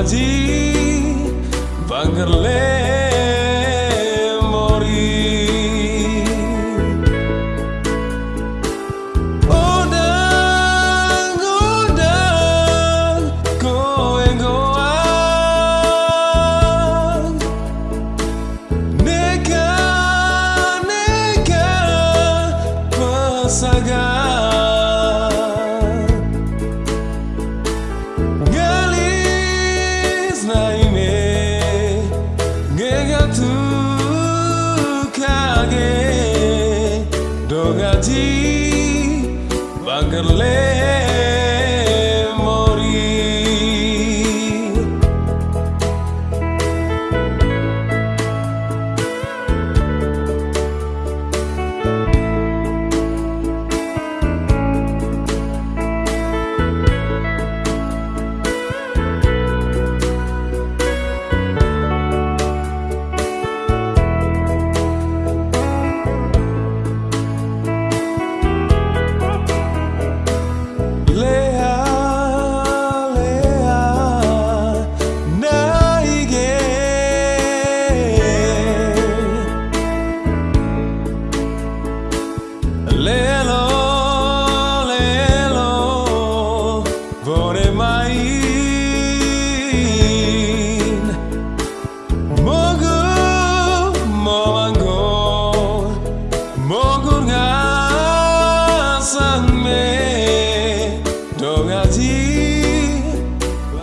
Haji Bangerle little late.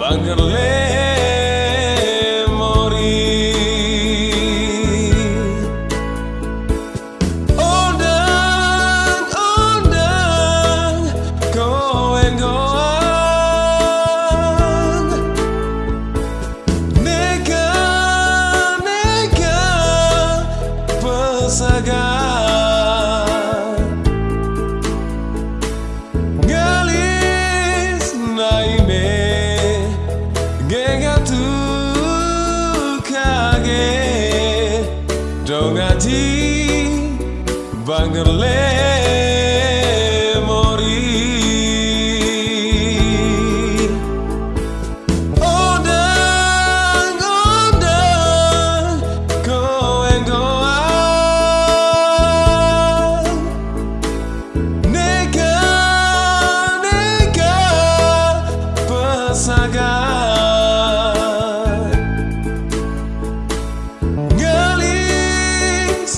Wanderlei. Ngelis